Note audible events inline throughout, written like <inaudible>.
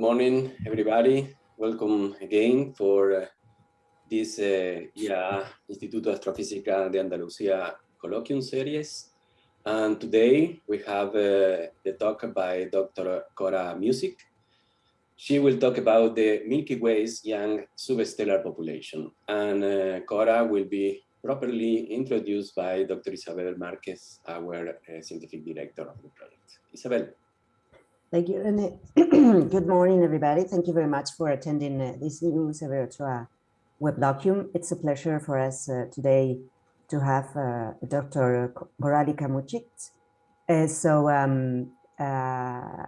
Good morning, everybody. Welcome again for uh, this uh, IAA Instituto Astrofísica de Andalucía colloquium series. And today we have uh, the talk by Dr. Cora Mužić. She will talk about the Milky Way's young substellar population. And uh, Cora will be properly introduced by Dr. Isabel Marquez, our uh, scientific director of the project. Isabel. Thank you, Rene. <clears throat> Good morning, everybody. Thank you very much for attending uh, this new Severo weblogium. It's a pleasure for us uh, today to have uh, Dr. Koraljka Mužić. Uh, so um, uh,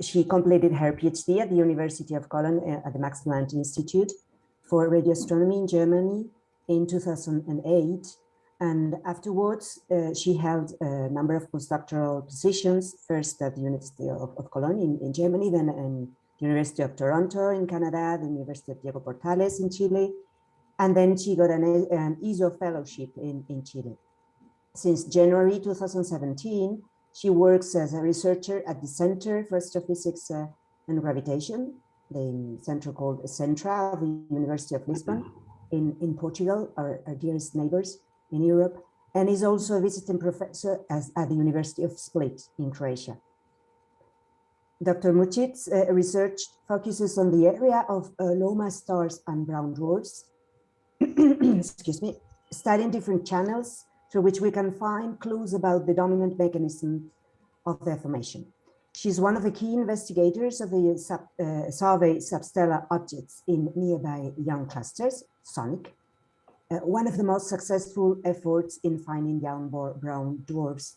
she completed her PhD at the University of Cologne uh, at the Max Planck Institute for Radio Astronomy in Germany in 2008 and afterwards, uh, she held a number of postdoctoral positions, first at the University of, of Cologne in, in, Germany, then in the University of Toronto in Canada, the University of Diego Portales in Chile, and then she got an, an ESO fellowship in, in Chile. Since January 2017, she works as a researcher at the Center for Astrophysics uh, and Gravitation, the center called Centra of the University of Lisbon in, in Portugal, our, our dearest neighbors in Europe, and is also a visiting professor at the University of Split in Croatia. Dr. Mužić's uh, research focuses on the area of uh, low mass stars and brown dwarfs, <clears throat> excuse me, studying different channels through which we can find clues about the dominant mechanism of their formation. She's one of the key investigators of the sub, uh, survey substellar objects in nearby young clusters, SONIC, uh, one of the most successful efforts in finding young brown dwarfs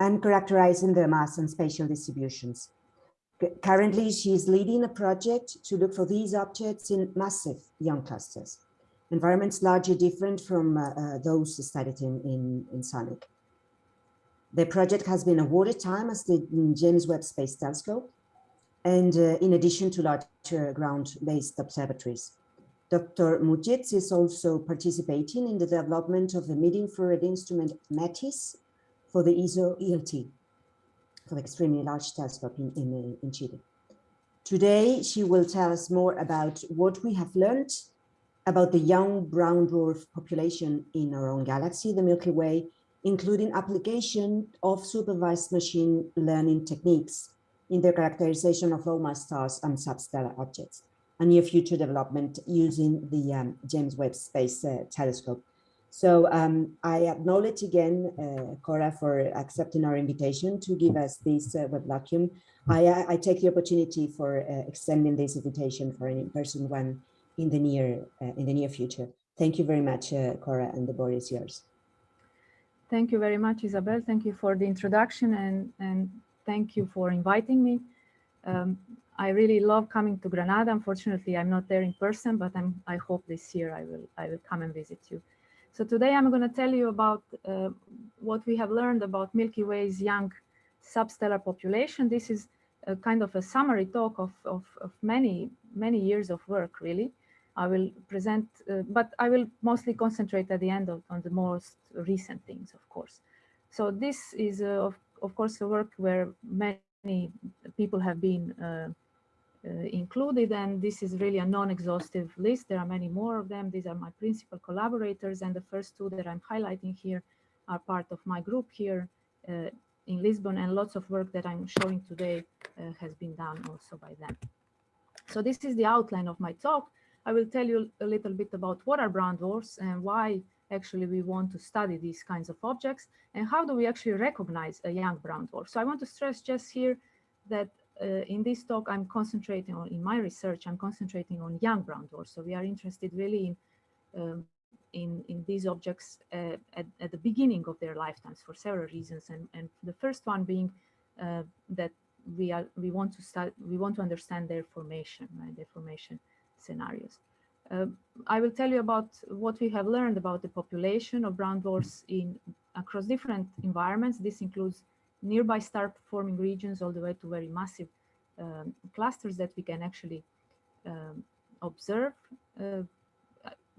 and characterizing their mass and spatial distributions. Currently, she is leading a project to look for these objects in massive young clusters, environments largely different from uh, uh, those studied in, in, in SONIC. The project has been awarded time as the James Webb Space Telescope, and uh, in addition to larger ground-based observatories. Dr. Mužić is also participating in the development of the mid-infrared instrument METIS for the ESO ELT, for the extremely large telescope in, in, uh, in Chile. Today, she will tell us more about what we have learned about the young brown dwarf population in our own galaxy, the Milky Way, including application of supervised machine learning techniques in the characterization of low mass stars and substellar objects a near future development using the um, James Webb Space uh, Telescope. So um, I acknowledge again, uh, Cora, for accepting our invitation to give us this uh, weblogium. I, uh, I, take the opportunity for uh, extending this invitation for an in-person one in the near uh, in the near future. Thank you very much, uh, Cora, and the board is yours. Thank you very much, Isabel. Thank you for the introduction and, and thank you for inviting me. Um, I really love coming to Granada. Unfortunately, I'm not there in person, but I'm, I hope this year I will, I will come and visit you. So today I'm going to tell you about uh, what we have learned about Milky Way's young substellar population. This is a kind of a summary talk of, of, of many, many years of work, really. I will present, uh, but I will mostly concentrate at the end of, on the most recent things, of course. So this is, uh, of, of course, a work where many people have been uh, included and this is really a non-exhaustive list. There are many more of them. These are my principal collaborators and the first two that I'm highlighting here are part of my group here uh, in Lisbon and lots of work that I'm showing today uh, has been done also by them. So this is the outline of my talk. I will tell you a little bit about what are brown dwarfs and why actually we want to study these kinds of objects and how do we actually recognize a young brown dwarf. So I want to stress just here that uh, in this talk, I'm concentrating on, in my research, I'm concentrating on young brown dwarfs. So we are interested really in, um, in, in these objects uh, at, at, the beginning of their lifetimes for several reasons. And, and the first one being uh, that we are, we want to start, we want to understand their formation, right, their formation scenarios. Uh, I will tell you about what we have learned about the population of brown dwarfs in across different environments. This includes nearby star forming regions all the way to very massive um, clusters that we can actually um, observe. Uh,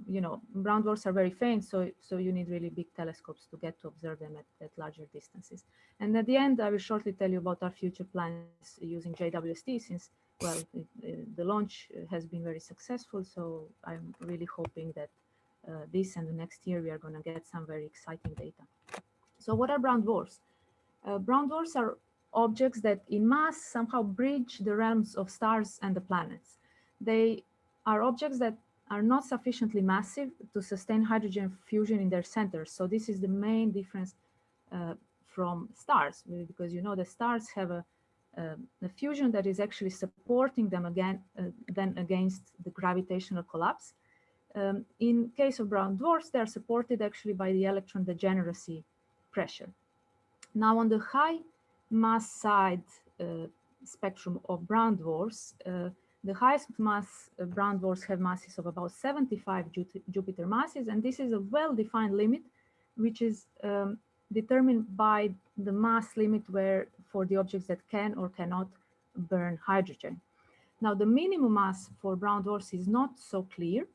you know, brown dwarfs are very faint, so, so you need really big telescopes to get to observe them at, at larger distances. And at the end, I will shortly tell you about our future plans using JWST, since well, it, it, the launch has been very successful. So I'm really hoping that uh, this and the next year we are going to get some very exciting data. So what are brown dwarfs? Uh, brown dwarfs are objects that in mass somehow bridge the realms of stars and the planets. They are objects that are not sufficiently massive to sustain hydrogen fusion in their centers. So this is the main difference uh, from stars, because you know the stars have a, a, a fusion that is actually supporting them again, uh, then against the gravitational collapse. Um, in case of brown dwarfs, they are supported actually by the electron degeneracy pressure. Now on the high mass side uh, spectrum of brown dwarfs, uh, the highest mass uh, brown dwarfs have masses of about 75 Jupiter masses, and this is a well-defined limit, which is um, determined by the mass limit where for the objects that can or cannot burn hydrogen. Now, the minimum mass for brown dwarfs is not so clear.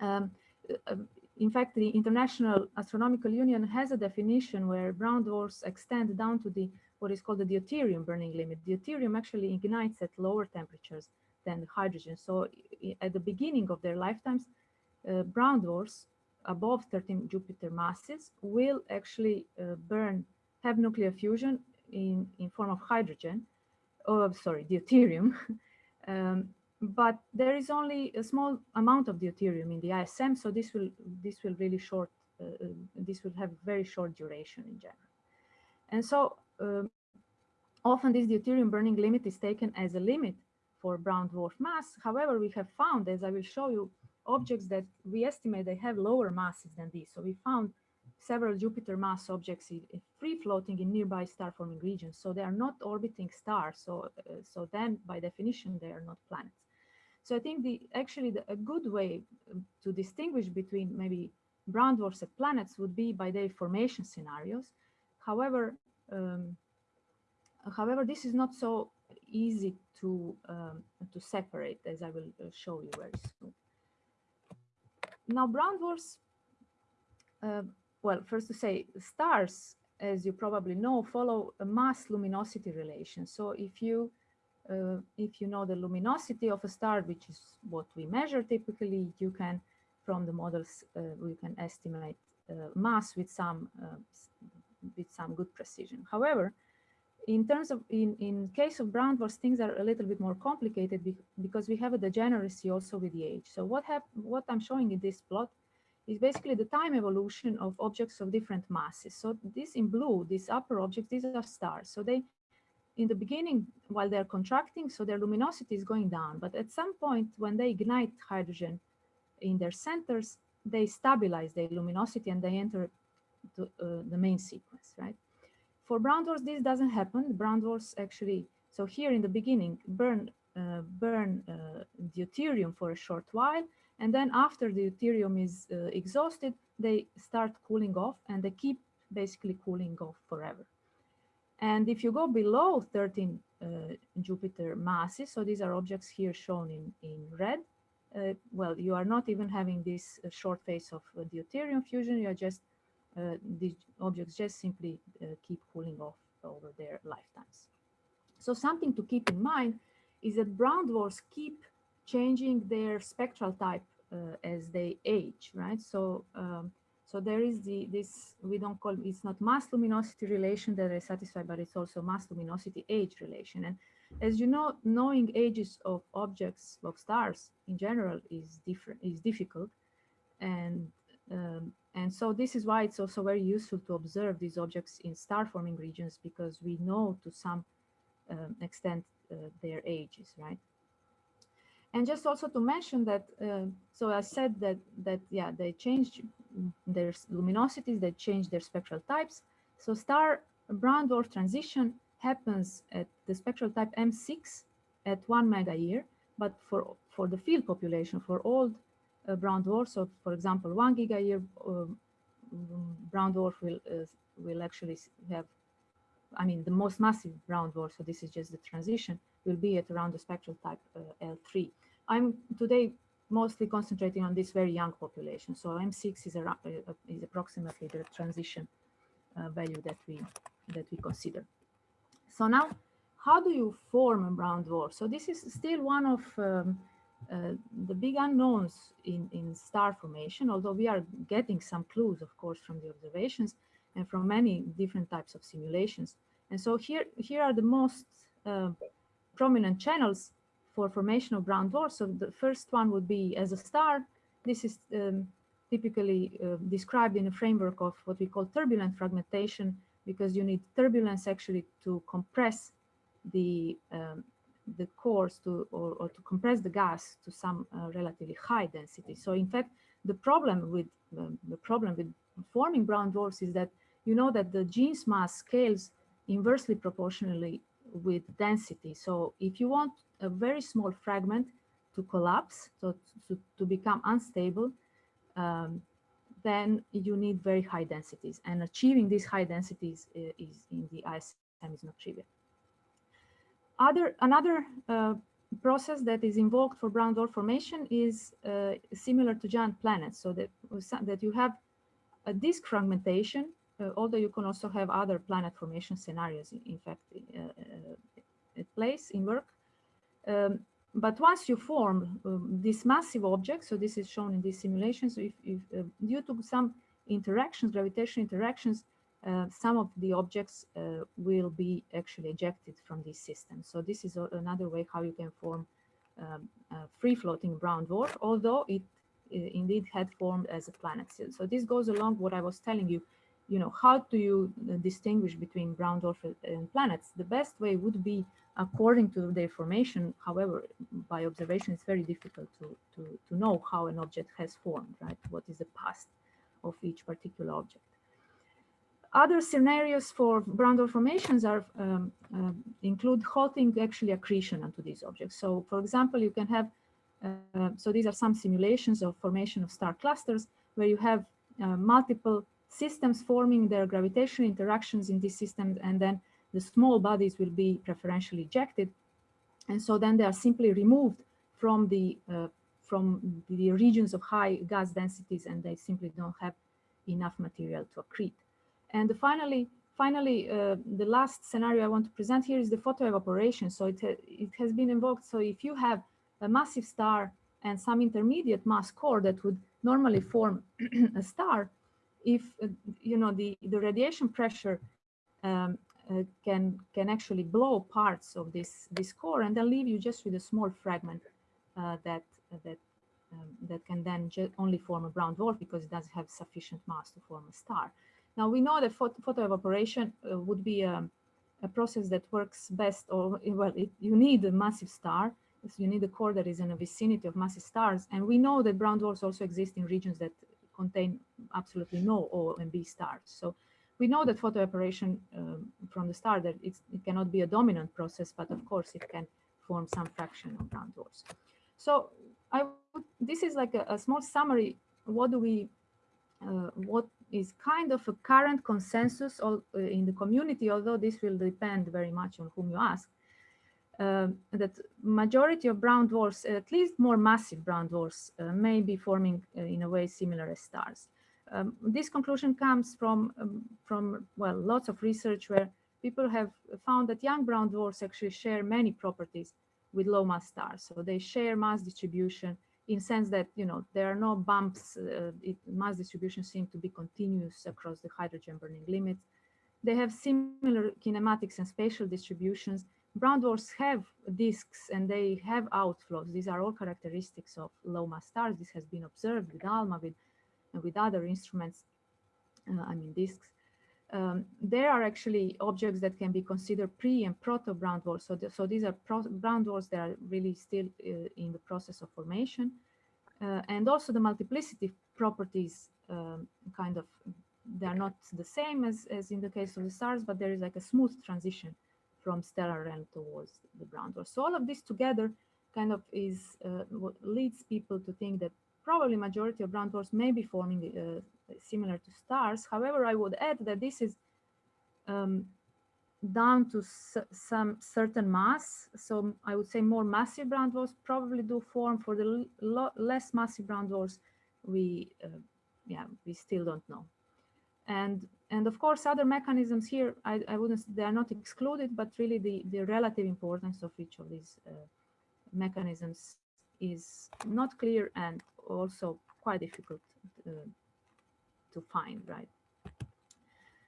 Um, uh, in fact, the International Astronomical Union has a definition where brown dwarfs extend down to the what is called the deuterium burning limit. Deuterium actually ignites at lower temperatures than hydrogen. So at the beginning of their lifetimes, uh, brown dwarfs above 13 Jupiter masses will actually uh, burn, have nuclear fusion in, in form of hydrogen, oh, sorry, deuterium. <laughs> um, but there is only a small amount of deuterium in the ISM, so this will this will really short uh, uh, this will have very short duration in general. And so um, often this deuterium burning limit is taken as a limit for brown dwarf mass. However, we have found, as I will show you, objects that we estimate they have lower masses than this. So we found several Jupiter mass objects free floating in nearby star forming regions. So they are not orbiting stars. So, uh, so then by definition, they are not planets. So I think the actually the, a good way um, to distinguish between maybe brown dwarfs and planets would be by their formation scenarios. However, um, however, this is not so easy to um, to separate, as I will uh, show you very soon. Now, brown dwarfs. Uh, well, first to say, stars, as you probably know, follow a mass luminosity relation. So if you uh, if you know the luminosity of a star, which is what we measure typically, you can, from the models, uh, we can estimate uh, mass with some uh, with some good precision. However, in terms of in in case of brown dwarfs, things are a little bit more complicated be because we have a degeneracy also with the age. So what what I'm showing in this plot is basically the time evolution of objects of different masses. So this in blue, these upper objects, these are stars. So they in the beginning, while they're contracting, so their luminosity is going down. But at some point, when they ignite hydrogen in their centers, they stabilize their luminosity and they enter to, uh, the main sequence, right? For brown dwarfs, this doesn't happen. Brown dwarfs actually, so here in the beginning, burn uh, burn uh, deuterium for a short while, and then after the deuterium is uh, exhausted, they start cooling off, and they keep basically cooling off forever. And if you go below 13 uh, Jupiter masses, so these are objects here shown in, in red, uh, well, you are not even having this uh, short phase of uh, deuterium fusion, you are just, uh, the objects just simply uh, keep cooling off over their lifetimes. So something to keep in mind is that brown dwarfs keep changing their spectral type as they age, right? So um, so there is the this we don't call it's not mass luminosity relation that is satisfied, but it's also mass luminosity age relation. And as you know, knowing ages of objects of stars in general is different is difficult, and um, and so this is why it's also very useful to observe these objects in star forming regions because we know to some um, extent uh, their ages, right? And just also to mention that, uh, so I said that, that yeah, they changed their luminosities, they change their spectral types. So star brown dwarf transition happens at the spectral type M6 at one mega year, but for, for the field population, for old uh, brown dwarfs, so for example, one giga year uh, brown dwarf will, uh, will actually have, I mean, the most massive brown dwarf, so this is just the transition, will be at around the spectral type uh, L3. I'm today mostly concentrating on this very young population. So M6 is, a, is approximately the transition uh, value that we that we consider. So now how do you form a brown dwarf? So this is still one of um, uh, the big unknowns in, in star formation, although we are getting some clues, of course, from the observations and from many different types of simulations. And so here, here are the most uh, prominent channels for formation of brown dwarfs. So the first one would be as a star. This is um, typically uh, described in a framework of what we call turbulent fragmentation, because you need turbulence actually to compress the um, the cores to or, or, to compress the gas to some uh, relatively high density. So in fact, the problem with um, the problem with forming brown dwarfs is that you know that the Jeans mass scales inversely proportionally with density. So if you want a very small fragment to collapse, so to, to become unstable, um, then you need very high densities. And achieving these high densities is, is in the ISM is not trivial. Other, another uh, process that is invoked for brown dwarf formation is uh, similar to giant planets, so that, that you have a disk fragmentation, uh, although you can also have other planet formation scenarios, in, in fact, uh, uh, at place in work. Um, but once you form um, this massive object, so this is shown in these simulations, if, if uh, due to some interactions, gravitational interactions, uh, some of the objects uh, will be actually ejected from this system. So this is another way how you can form um, free-floating brown dwarf, although it indeed had formed as a planet. So this goes along what I was telling you, you know, how do you uh, distinguish between brown dwarf and planets? The best way would be according to their formation. However, by observation, it's very difficult to, to, to know how an object has formed, right? What is the past of each particular object. Other scenarios for brown dwarf formations are um, uh, include halting actually accretion onto these objects. So for example, you can have, uh, so these are some simulations of formation of star clusters where you have uh, multiple systems forming their gravitational interactions in these systems and then the small bodies will be preferentially ejected. And so then they are simply removed from the uh, from the regions of high gas densities and they simply don't have enough material to accrete. And finally, finally, uh, the last scenario I want to present here is the photoevaporation. So it, it has been invoked. So if you have a massive star and some intermediate mass core that would normally form <clears throat> a star, if, uh, you know, the, the radiation pressure um, uh, can, can actually blow parts of this, this core and then leave you just with a small fragment uh, that, that, um, that can then only form a brown dwarf because it doesn't have sufficient mass to form a star. Now we know that photo, evaporation uh, would be a, a, process that works best, or well, it, you need a massive star. So you need a core that is in a vicinity of massive stars. And we know that brown dwarfs also exist in regions that contain absolutely no O and B stars. So we know that photo evaporation um, from the start that it cannot be a dominant process, but of course it can form some fraction of brown dwarfs. So I would, this is like a, a small summary. What do we, uh, what is kind of a current consensus all, uh, in the community, although this will depend very much on whom you ask, uh, that majority of brown dwarfs, at least more massive brown dwarfs, uh, may be forming uh, in a way similar as stars. Um, this conclusion comes from, um, from, well, lots of research where people have found that young brown dwarfs actually share many properties with low mass stars. So they share mass distribution, in sense that, you know, there are no bumps, uh, it, mass distribution seems to be continuous across the hydrogen burning limits. They have similar kinematics and spatial distributions. Brown dwarfs have disks and they have outflows. These are all characteristics of low mass stars. This has been observed with ALMA, with, with other instruments, uh, I mean disks. Um, there are actually objects that can be considered pre and proto brown dwarfs. So, the, so these are brown dwarfs that are really still uh, in the process of formation. Uh, and also the multiplicity properties um, kind of, they're not the same as, as in the case of the stars, but there is like a smooth transition from stellar realm towards the brown dwarf. So all of this together kind of is uh, what leads people to think that probably majority of brown dwarfs may be forming uh, similar to stars. However, I would add that this is um, down to some certain mass. So I would say more massive brown dwarfs probably do form for the less massive brown dwarfs. We, uh, yeah, we still don't know. And and of course, other mechanisms here, I, I wouldn't, they are not excluded, but really the, the relative importance of each of these uh, mechanisms is not clear and also quite difficult uh, to find, right?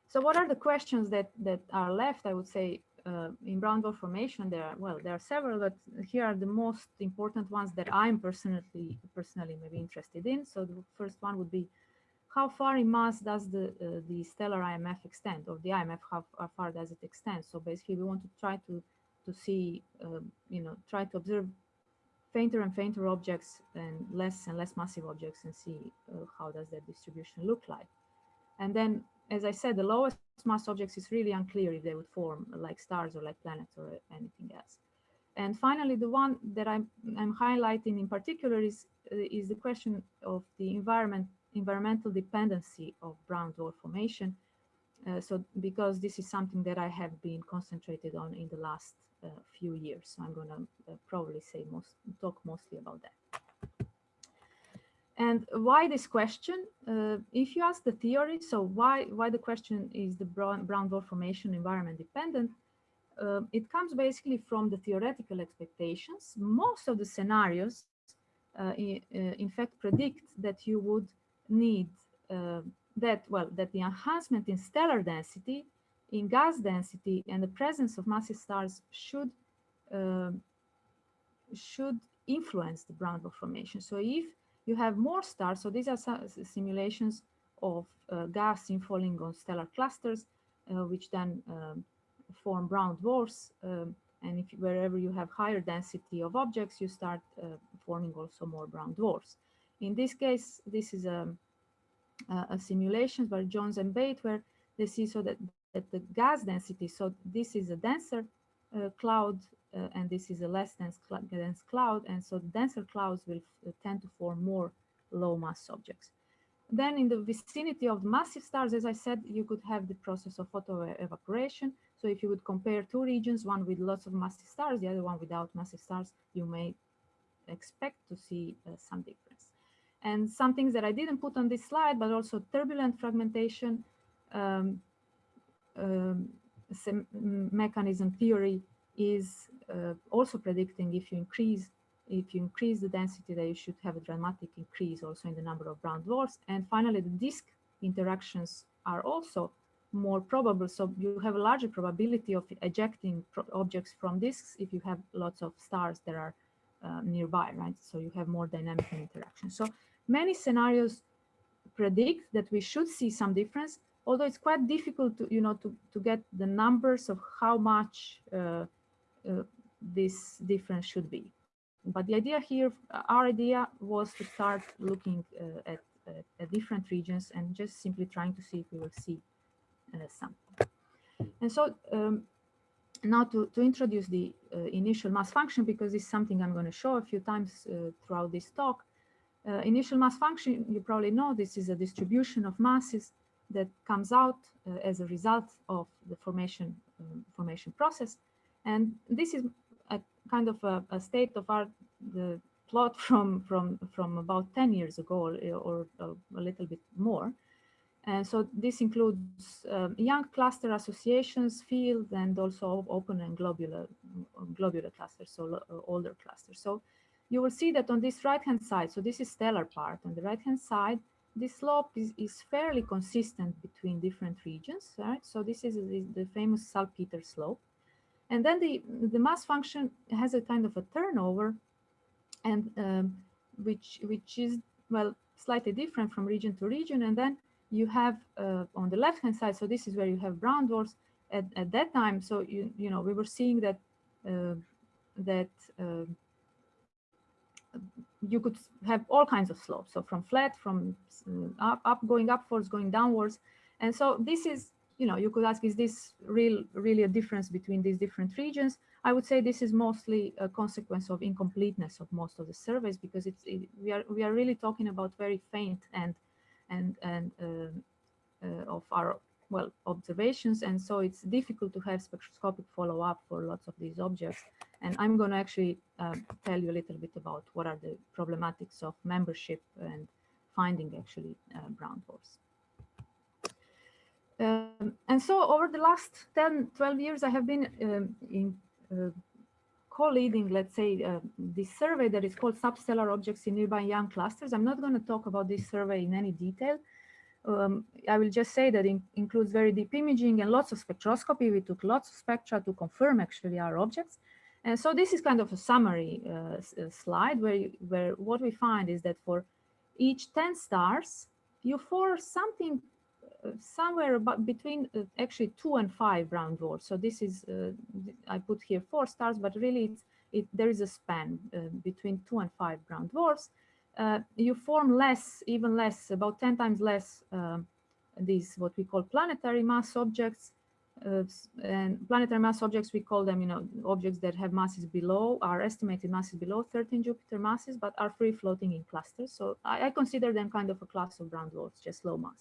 So what are the questions that, that are left, I would say, uh, in brown dwarf formation? There are, well, there are several, but here are the most important ones that I'm personally, personally maybe interested in. So the first one would be, how far in mass does the uh, the stellar IMF extend, or the IMF how, how, far does it extend? So basically, we want to try to to see, um, you know, try to observe fainter and fainter objects and less and less massive objects and see uh, how does that distribution look like. And then, as I said, the lowest mass objects is really unclear if they would form like stars or like planets or anything else. And finally, the one that I'm, I'm highlighting in particular is, uh, is the question of the environment environmental dependency of brown dwarf formation. Uh, so because this is something that I have been concentrated on in the last few years, so I'm going to uh, probably say most talk mostly about that. And why this question? Uh, if you ask the theory, so why why the question is the brown, brown dwarf formation environment dependent? Uh, it comes basically from the theoretical expectations. Most of the scenarios, uh, in, in fact, predict that you would need uh, that, well, that the enhancement in stellar density, in gas density, and the presence of massive stars should uh, should influence the brown dwarf formation. So if you have more stars, so these are simulations of uh, gas infalling on stellar clusters, uh, which then um, form brown dwarfs. Um, and if wherever you have higher density of objects, you start uh, forming also more brown dwarfs. In this case, this is a, a, simulation by Jones and Bate where they see so that, that the gas density, so this is a denser uh, cloud uh, and this is a less dense, cl dense cloud. And so denser clouds will uh, tend to form more low mass objects. Then in the vicinity of massive stars, as I said, you could have the process of photo evaporation. So if you would compare two regions, one with lots of massive stars, the other one without massive stars, you may expect to see uh, some difference. And some things that I didn't put on this slide, but also turbulent fragmentation um, um, mechanism theory is uh, also predicting if you increase if you increase the density that you should have a dramatic increase also in the number of brown dwarfs and finally the disk interactions are also more probable. So you have a larger probability of ejecting objects from disks if you have lots of stars that are uh, nearby right? So you have more dynamic interaction so many scenarios predict that we should see some difference, although it's quite difficult to, you know, to, to get the numbers of how much uh, uh, this difference should be. But the idea here, our idea was to start looking uh, at, at, at, different regions and just simply trying to see if we will see uh, something. And so um, now to, to introduce the uh, initial mass function, because it's something I'm going to show a few times uh, throughout this talk, uh, initial mass function, you probably know this is a distribution of masses that comes out uh, as a result of the formation um, formation process. And this is a kind of a, a state of art, the plot <laughs> from, from, from about 10 years ago or, or a little bit more. And so this includes um, young cluster associations, field, and also open and globular, globular clusters, so uh, older clusters. So you will see that on this right-hand side, so this is stellar part, on the right-hand side, this slope is, is fairly consistent between different regions, right? So this is the, the famous salpeter slope. And then the, the mass function has a kind of a turnover and um, which, which is, well, slightly different from region to region. And then you have uh, on the left-hand side, so this is where you have brown dwarfs at, at that time. So, you, you know, we were seeing that, uh, that uh, you could have all kinds of slopes. So from flat, from uh, up, up, going upwards, going downwards. And so this is, you know, you could ask, is this real, really a difference between these different regions? I would say this is mostly a consequence of incompleteness of most of the surveys because it's it, we are we are really talking about very faint and and and uh, uh, of our well observations, and so it's difficult to have spectroscopic follow up for lots of these objects. And I'm going to actually uh, tell you a little bit about what are the problematics of membership and finding actually uh, brown dwarfs. Um, and so over the last 10, 12 years, I have been um, in uh, co-leading, let's say, uh, this survey that is called substellar objects in nearby young clusters. I'm not going to talk about this survey in any detail. Um, I will just say that it includes very deep imaging and lots of spectroscopy. We took lots of spectra to confirm actually our objects. And so this is kind of a summary uh, slide where, you, where what we find is that for each 10 stars, you force something uh, somewhere about between uh, actually two and five brown dwarfs. So this is, uh, I put here four stars, but really it, there is a span uh, between two and five brown dwarfs. Uh, you form less, even less, about 10 times less um, these what we call planetary mass objects. Uh, and planetary mass objects, we call them, you know, objects that have masses below, are estimated masses below 13 Jupiter masses, but are free floating in clusters. So I, I consider them kind of a class of brown dwarfs, just low mass.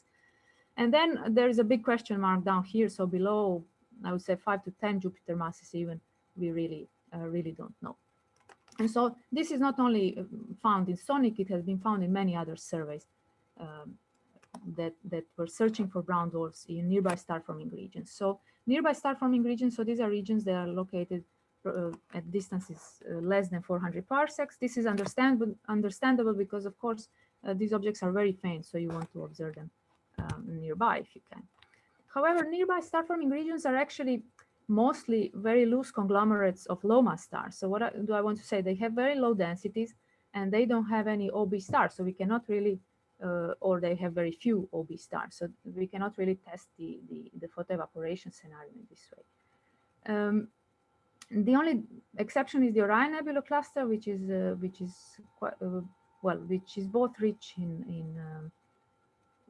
And then there is a big question mark down here. So below, I would say five to 10 Jupiter masses even, we really, uh, really don't know. And so this is not only uh, found in SONIC, it has been found in many other surveys um, that, that were searching for brown dwarfs in nearby star forming regions. So nearby star forming regions, so these are regions that are located uh, at distances uh, less than 400 parsecs. This is understandable, understandable because of course, uh, these objects are very faint, so you want to observe them um, nearby if you can. However, nearby star forming regions are actually mostly very loose conglomerates of low mass stars. So what I, do I want to say? They have very low densities and they don't have any OB stars. So we cannot really, uh, or they have very few OB stars. So we cannot really test the, the, the photoevaporation scenario in this way. Um, the only exception is the Orion Nebula cluster, which is uh, which is quite uh, well, which is both rich in in um,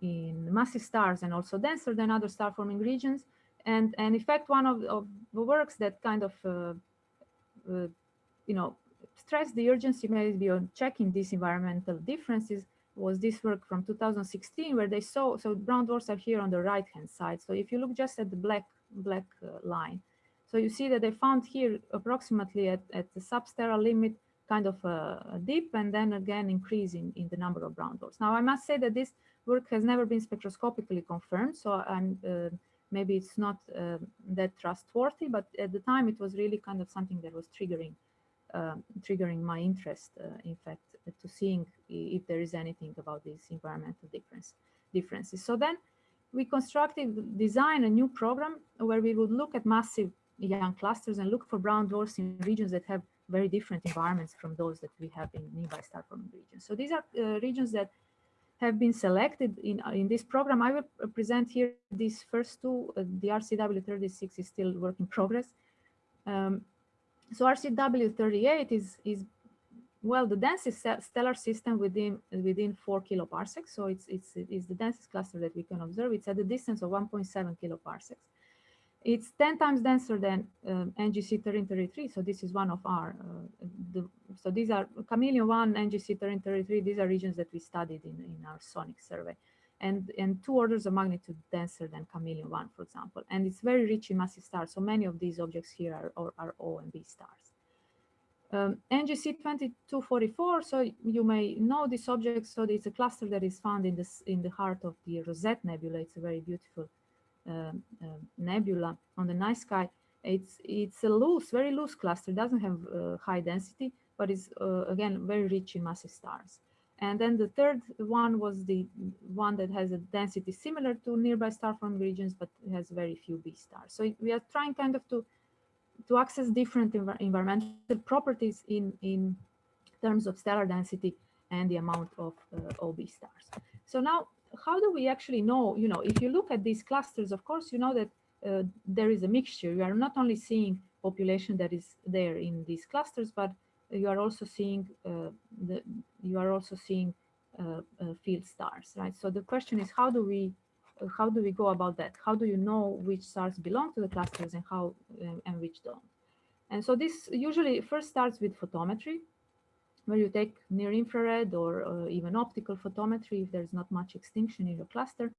in massive stars and also denser than other star forming regions. And, and in fact, one of, of the works that kind of, uh, uh, you know, stressed the urgency maybe on checking these environmental differences was this work from 2016 where they saw, so brown dwarfs are here on the right hand side. So if you look just at the black, black uh, line, so you see that they found here approximately at, at the substellar limit kind of a, a dip and then again increase in, in the number of brown dwarfs. Now I must say that this work has never been spectroscopically confirmed, so I'm uh, maybe it's not uh, that trustworthy, but at the time it was really kind of something that was triggering uh, triggering my interest, uh, in fact, to seeing if there is anything about these environmental difference differences. So then we constructed, design a new program where we would look at massive young clusters and look for brown dwarfs in regions that have very different environments from those that we have in nearby star forming regions. So these are uh, regions that have been selected in, in this program. I will present here these first two. Uh, the RCW36 is still work in progress. Um, so RCW38 is, is well, the densest stellar system within within four kiloparsecs. So it's, it's, it's the densest cluster that we can observe. It's at a distance of 1.7 kiloparsecs. It's 10 times denser than um, NGC 1333. So this is one of our, uh, the, so these are Chamaeleon 1, NGC 1333. These are regions that we studied in, in our SONIC survey. And, and two orders of magnitude denser than Chamaeleon 1, for example. And it's very rich in massive stars. So many of these objects here are, are, are O and B stars. Um, NGC 2244, so you may know this object. So it's a cluster that is found in, this, in the heart of the Rosette Nebula. It's a very beautiful um, um, nebula on the night sky, it's it's a loose, very loose cluster. Doesn't have uh, high density, but is uh, again very rich in massive stars. And then the third one was the one that has a density similar to nearby star forming regions, but has very few B stars. So we are trying kind of to to access different env environmental properties in in terms of stellar density and the amount of uh, OB stars. So now how do we actually know, you know, if you look at these clusters, of course, you know that uh, there is a mixture. You are not only seeing population that is there in these clusters, but you are also seeing uh, the you are also seeing uh, uh field stars, right? So the question is, how do we how do we go about that? How do you know which stars belong to the clusters and how uh, and which don't? And so this usually first starts with photometry where you take near infrared or uh, even optical photometry if there's not much extinction in your cluster.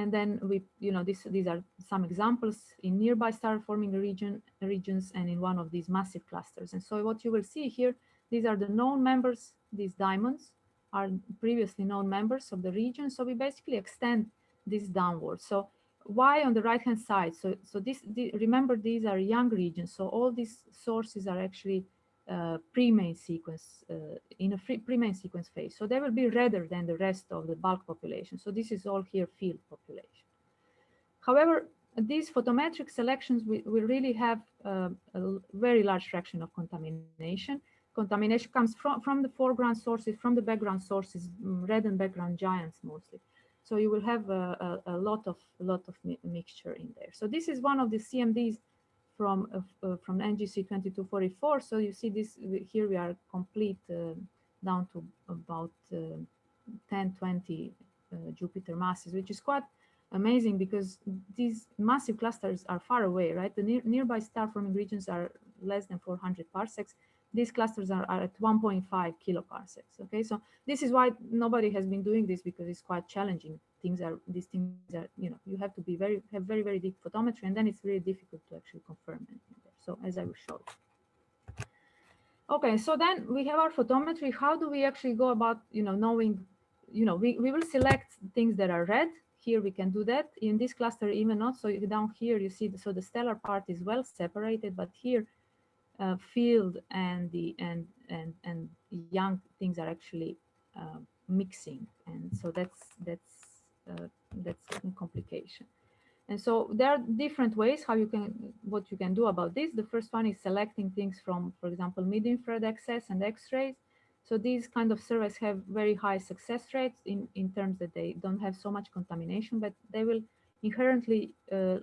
And then we, you know, this, these are some examples in nearby star forming region, regions and in one of these massive clusters. And so what you will see here, these are the known members, these diamonds are previously known members of the region. So we basically extend this downwards. So why on the right hand side? So, so this, the, remember these are young regions. So all these sources are actually uh, pre-main sequence uh, in a pre-main sequence phase. So they will be redder than the rest of the bulk population. So this is all here field population. However, these photometric selections we, we really have uh, a very large fraction of contamination. Contamination comes from, from the foreground sources, from the background sources, mm, red and background giants mostly. So you will have a, a, a lot of a lot of mi mixture in there. So this is one of the CMDs from uh, uh, from NGC 2244. So you see this here we are complete uh, down to about uh, 10, 20 uh, Jupiter masses, which is quite amazing because these massive clusters are far away, right? The near, nearby star forming regions are less than 400 parsecs these clusters are, are at 1.5 kiloparsecs. Okay, so this is why nobody has been doing this because it's quite challenging. Things are these things are you know you have to be very have very very deep photometry, and then it's really difficult to actually confirm anything there. So as I will show. Okay, so then we have our photometry. How do we actually go about you know knowing you know we, we will select things that are red here we can do that in this cluster even not so down here you see the, so the stellar part is well separated but here uh, field and the and and and young things are actually uh, mixing and so that's that's uh, that's a complication. And so there are different ways how you can what you can do about this. The first one is selecting things from for example mid-infrared excess and x-rays. So these kind of surveys have very high success rates in in terms that they don't have so much contamination but they will inherently uh,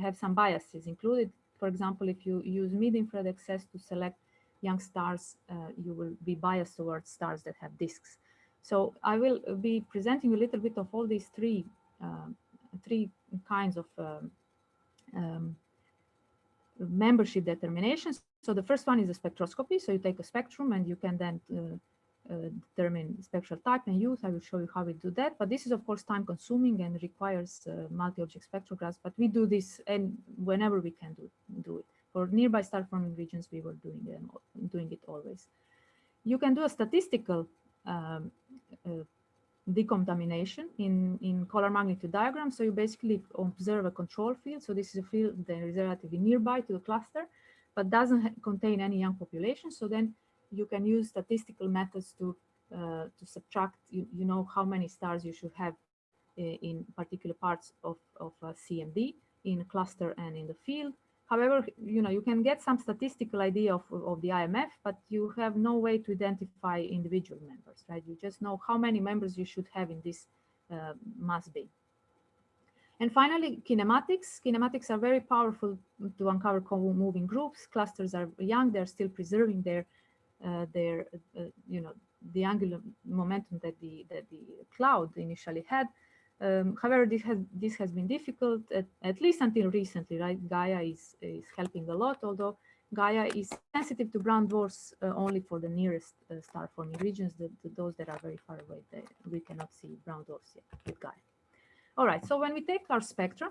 have some biases included. For example, if you use mid-infrared excess to select young stars, uh, you will be biased towards stars that have disks. So I will be presenting a little bit of all these three, uh, three kinds of um, um, membership determinations. So the first one is a spectroscopy. So you take a spectrum and you can then uh, uh, determine spectral type and use. I will show you how we do that. But this is, of course, time consuming and requires uh, multi-object spectrographs. But we do this and whenever we can do, do it. For nearby star forming regions, we were doing, them, doing it always. You can do a statistical um, decontamination in, in color magnitude diagram. So you basically observe a control field. So this is a field that is relatively nearby to the cluster, but doesn't contain any young population. So then you can use statistical methods to uh, to subtract, you, you know, how many stars you should have uh, in particular parts of, of CMD in cluster and in the field. However, you know, you can get some statistical idea of, of the IMF, but you have no way to identify individual members, right? You just know how many members you should have in this uh, mass B. And finally, kinematics. Kinematics are very powerful to uncover moving groups. Clusters are young, they're still preserving their uh, their, uh, you know, the angular momentum that the that the cloud initially had. Um, however, this has this has been difficult at, at, least until recently, right? Gaia is is helping a lot, although Gaia is sensitive to brown dwarfs uh, only for the nearest uh, star forming regions. The, the, those that are very far away, they, we cannot see brown dwarfs yet with Gaia. All right, so when we take our spectra,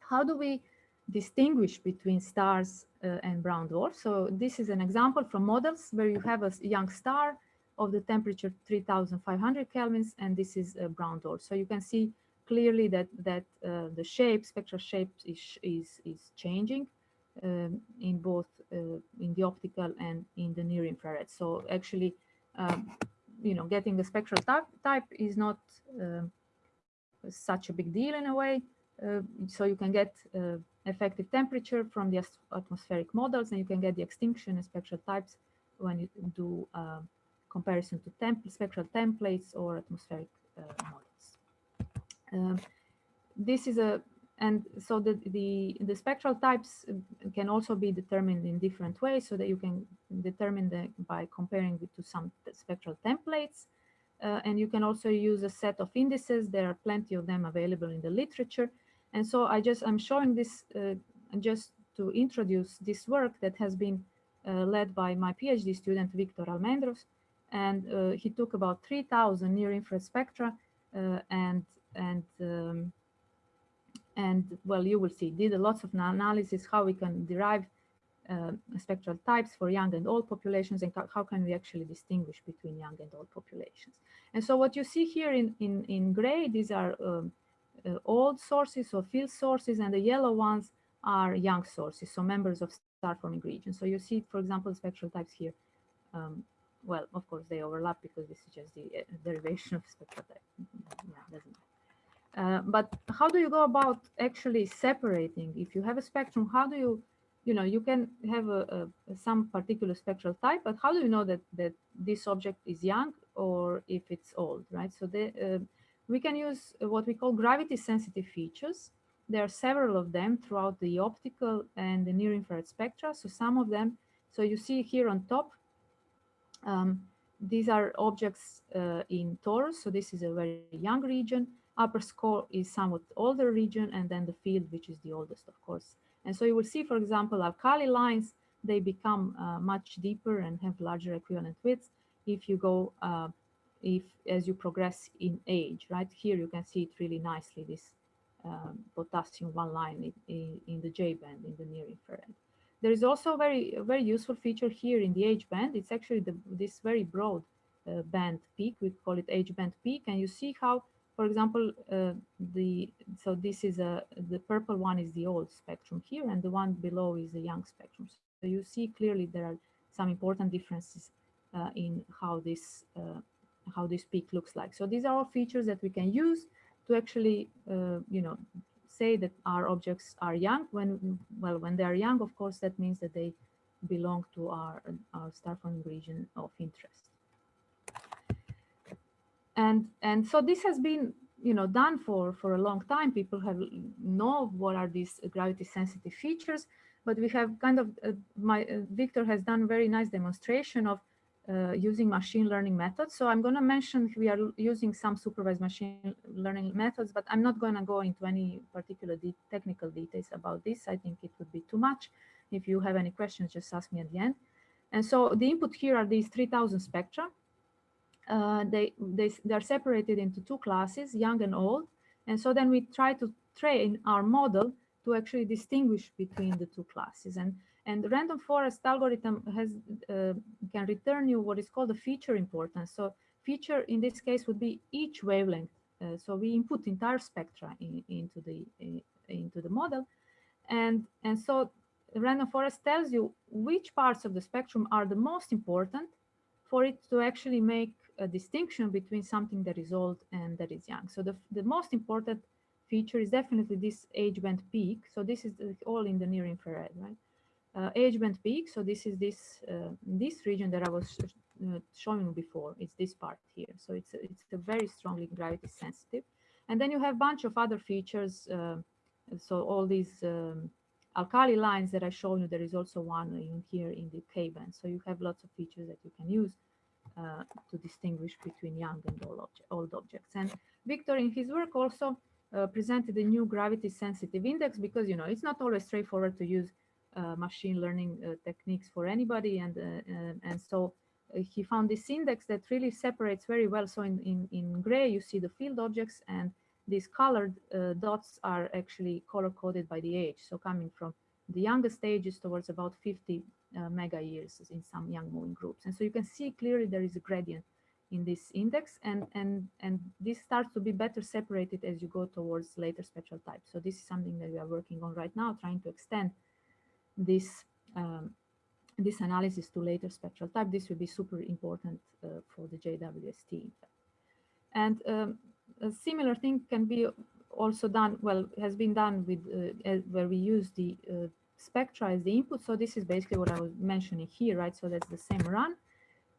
how do we distinguish between stars uh, and brown dwarfs. So this is an example from models where you have a young star of the temperature 3500 kelvins, and this is a brown dwarf. So you can see clearly that that uh, the shape, spectral shape is is, is changing um, in both uh, in the optical and in the near infrared. So actually, um, you know, getting the spectral type, type is not um, such a big deal in a way. Uh, so you can get uh, effective temperature from the atmospheric models, and you can get the extinction and spectral types when you do uh, comparison to temp spectral templates or atmospheric uh, models. Um, this is a and so the, the the spectral types can also be determined in different ways so that you can determine the by comparing it to some spectral templates uh, and you can also use a set of indices there are plenty of them available in the literature and so I just, I'm showing this uh, just to introduce this work that has been uh, led by my PhD student, Victor Almendros. And uh, he took about 3,000 near infrared spectra uh, and, and, um, and well, you will see, did a lots of analysis, how we can derive uh, spectral types for young and old populations and how can we actually distinguish between young and old populations. And so what you see here in, in, in gray, these are um, uh, old sources or field sources, and the yellow ones are young sources, so members of star-forming regions. So you see, for example, spectral types here. Um, well, of course, they overlap because this is just the uh, derivation of spectral type. Yeah, uh, but how do you go about actually separating? If you have a spectrum, how do you, you know, you can have a, a, some particular spectral type, but how do you know that that this object is young or if it's old, right? So the, uh, we can use what we call gravity sensitive features. There are several of them throughout the optical and the near infrared spectra. So some of them, so you see here on top, um, these are objects uh, in Taurus. So this is a very young region upper Sco is somewhat older region, and then the field, which is the oldest, of course. And so you will see, for example, alkali lines, they become uh, much deeper and have larger equivalent widths if you go, uh, if as you progress in age, right? Here you can see it really nicely, this um, potassium one line in, in, the J band in the near infrared. There is also a very, very useful feature here in the H band. It's actually the, this very broad uh, band peak. We call it H band peak. And you see how for example, uh, the so this is a the purple one is the old spectrum here, and the one below is the young spectrum. So you see clearly there are some important differences uh, in how this uh, how this peak looks like. So these are all features that we can use to actually, uh, you know, say that our objects are young. When well, when they are young, of course, that means that they belong to our our star forming region of interest and and so this has been you know done for for a long time people have know what are these gravity sensitive features but we have kind of uh, my uh, victor has done very nice demonstration of uh, using machine learning methods. So i'm going to mention we are using some supervised machine learning methods but i'm not going to go into any particular de technical details about this. I think it would be too much. If you have any questions just ask me at the end. And so the input here are these 3000 spectra. Uh, they, they, they're separated into two classes, young and old. And so then we try to train our model to actually distinguish between the two classes. And, and the random forest algorithm has uh, can return you what is called a feature importance. So feature in this case would be each wavelength. Uh, so we input entire spectra in, into the in, into the model, and and so random forest tells you which parts of the spectrum are the most important for it to actually make a distinction between something that is old and that is young. So the, the most important feature is definitely this H band peak. So this is all in the near infrared, right? Uh, H band peak. So this is this uh, this region that I was uh, showing before. It's this part here. So it's a, it's a very strongly gravity sensitive. And then you have a bunch of other features. Uh, so all these um, alkali lines that I showed you, there is also one in here in the K band. So you have lots of features that you can use uh, to distinguish between young and old, obje old, objects. And Victor, in his work, also uh, presented a new gravity sensitive index because, you know, it's not always straightforward to use machine learning uh, techniques for anybody. And, uh, and so uh, he found this index that really separates very well. So in, in, in gray, you see the field objects and these colored dots are actually color coded by the age. So coming from the youngest ages towards about 50 uh, mega years in some young moving groups. And so you can see clearly there is a gradient in this index and, and, and this starts to be better separated as you go towards later spectral types. So this is something that we are working on right now, trying to extend this um, this analysis to later spectral type. This will be super important uh, for the JWST. And um, a similar thing can be also done, well, has been done with uh, where we use the uh, spectra as the input. So this is basically what I was mentioning here, right? So that's the same run.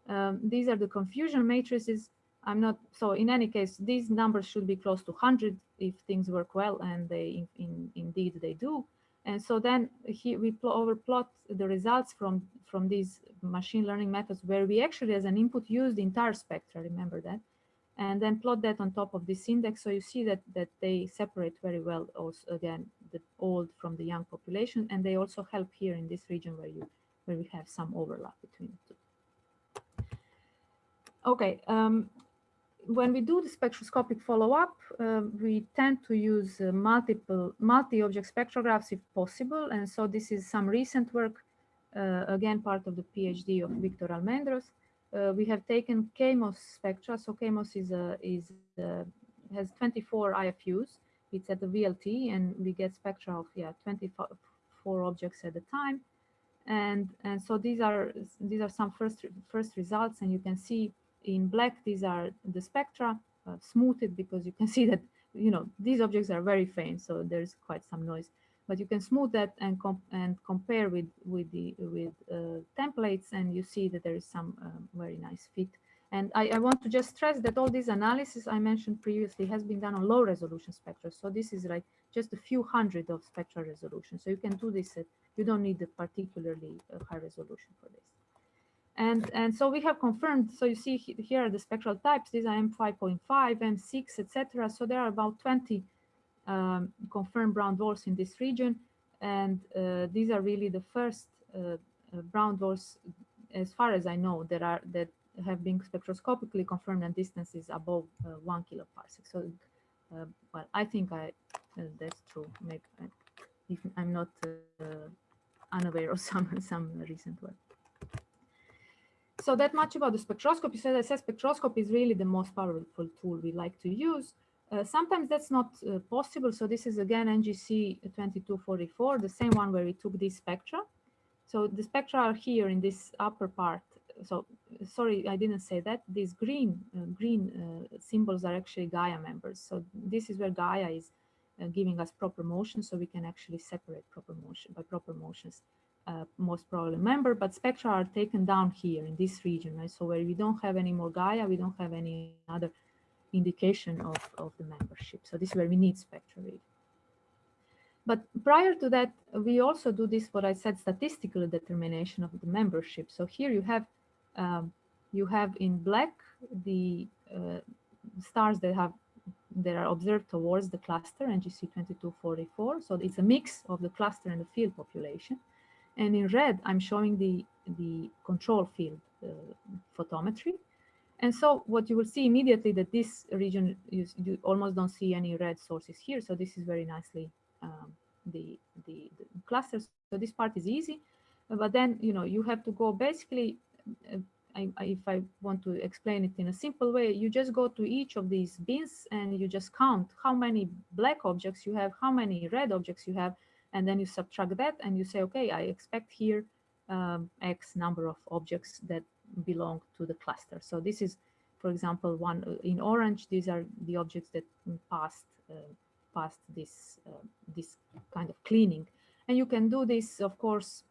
Um, these are the confusion matrices. I'm not, so in any case, these numbers should be close to 100 if things work well, and they in, in, indeed they do. And so then here we overplot the results from, from these machine learning methods where we actually as an input use the entire spectra, remember that, and then plot that on top of this index. So you see that, that they separate very well also again, the old from the young population. And they also help here in this region where you where we have some overlap between the two. Okay, um, when we do the spectroscopic follow-up, uh, we tend to use uh, multiple multi-object spectrographs if possible. And so this is some recent work, uh, again, part of the PhD of Victor Almendros uh, we have taken KMOS spectra. So KMOS is a, is a, has 24 IFUs, it's at the VLT and we get spectra of yeah 24 objects at a time. And, and so these are these are some first first results and you can see in black these are the spectra uh, smoothed because you can <laughs> see that you know these objects are very faint so there's quite some noise but you can smooth that and comp and compare with with the with uh, templates and you see that there is some um, very nice fit and I, I, want to just stress that all this analysis I mentioned previously has been done on low resolution spectra. So this is like just a few hundred of spectral resolution. So you can do this, at, you don't need a particularly uh, high resolution for this. And, and so we have confirmed, so you see here are the spectral types, these are M5.5, M6, etc. So there are about 20 um, confirmed brown dwarfs in this region. And uh, these are really the first uh, uh brown dwarfs, as far as I know, that are that have been spectroscopically confirmed and distances above uh, one kiloparsec. So, uh, well, I think I uh, that's true. Maybe if I'm not unaware of <laughs> some some recent work. So that much about the spectroscopy. So as I said, spectroscopy is really the most powerful tool we like to use. Uh, sometimes that's not uh, possible. So this is again NGC 2244, the same one where we took these spectra. So the spectra are here in this upper part so sorry, I didn't say that. These green uh, green uh, symbols are actually Gaia members. So this is where Gaia is uh, giving us proper motion, so we can actually separate proper motion by proper motions. Uh, most probably member, but spectra are taken down here in this region, right? So where we don't have any more Gaia, we don't have any other indication of, of the membership. So this is where we need spectra. But prior to that, we also do this, what I said, statistical determination of the membership. So here you have um, you have in black the uh, stars that have that are observed towards the cluster NGC 2244. So it's a mix of the cluster and the field population. And in red, I'm showing the, the control field uh, photometry. And so what you will see immediately that this region, you, you, almost don't see any red sources here. So this is very nicely um, the, the, the clusters. So this part is easy. But then, you know, you have to go basically I, I, if I want to explain it in a simple way, you just go to each of these bins and you just count how many black objects you have, how many red objects you have, and then you subtract that and you say, okay, I expect here um, X number of objects that belong to the cluster. So this is, for example, one uh, in orange, these are the objects that passed, uh, passed this, uh, this kind of cleaning. And you can do this, of course,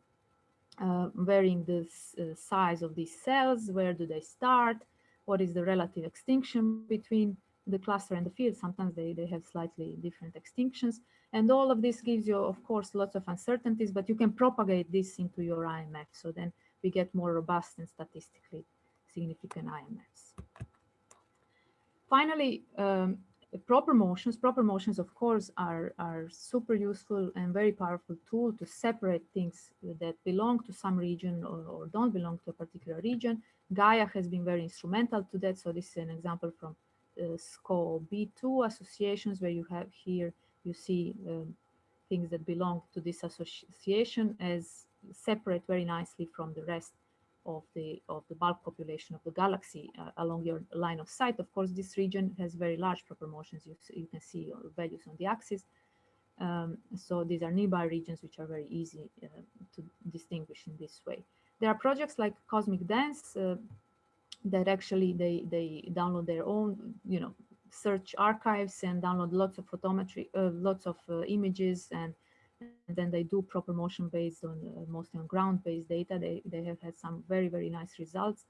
uh, varying the uh, size of these cells, where do they start, what is the relative extinction between the cluster and the field. Sometimes they, they have slightly different extinctions. And all of this gives you, of course, lots of uncertainties, but you can propagate this into your IMF. So then we get more robust and statistically significant IMFs. Finally, um, proper motions, proper motions, of course, are, are super useful and very powerful tool to separate things that belong to some region or, or don't belong to a particular region. Gaia has been very instrumental to that. So this is an example from uh, Sco OB2 associations where you have here, you see um, things that belong to this association as separate very nicely from the rest of the of the bulk population of the galaxy uh, along your line of sight. Of course, this region has very large proper motions. You, you can see values on the axis. Um, so these are nearby regions which are very easy uh, to distinguish in this way. There are projects like Cosmic Dance uh, that actually they they download their own you know search archives and download lots of photometry, uh, lots of uh, images and and then they do proper motion based on uh, mostly on ground-based data. They, they have had some very, very nice results.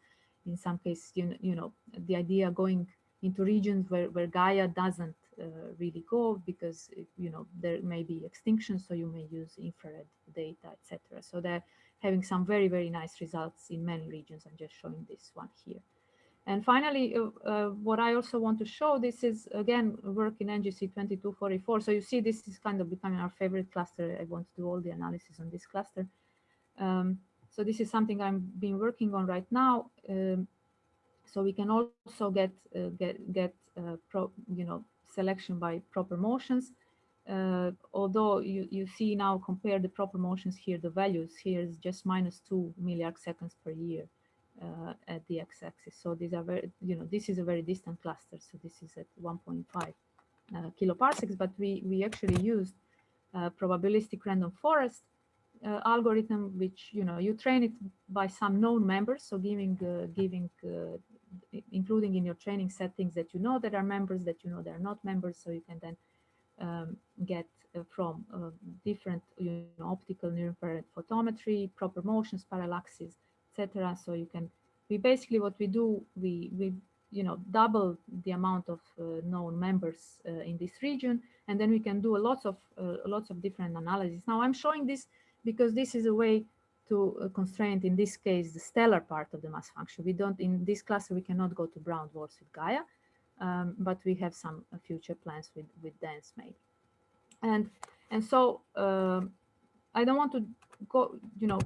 In some cases, you, you know, the idea going into regions where, where Gaia doesn't uh, really go because, you know, there may be extinction, so you may use infrared data, etc. So they're having some very, very nice results in many regions. I'm just showing this one here. And finally, uh, uh, what I also want to show, this is again work in NGC 2244. So you see this is kind of becoming our favorite cluster. I want to do all the analysis on this cluster. Um, so this is something I'm been working on right now. Um, so we can also get uh, get get uh, pro, you know selection by proper motions. Uh, although you, you see now compare the proper motions here, the values here is just minus two milliarc seconds per year uh, at the x-axis. So these are very, you know, this is a very distant cluster. So this is at 1.5 uh, kiloparsecs, but we, we actually used uh, probabilistic random forest uh, algorithm, which, you know, you train it by some known members. So giving, uh, giving, including in your training settings that you know that are members, that you know they're not members. So you can then um, get uh, from uh, different you know, optical near infrared photometry, proper motions, parallaxes, etc. So you can, we basically what we do, we, we you know, double the amount of uh, known members uh, in this region, and then we can do a lots of uh, lots of different analyses. Now I'm showing this because this is a way to uh, constrain, in this case, the stellar part of the mass function. We don't, in this cluster, we cannot go to brown dwarfs with Gaia, um, but we have some uh, future plans with, with dense maybe. And, and so um, I don't want to go, you know,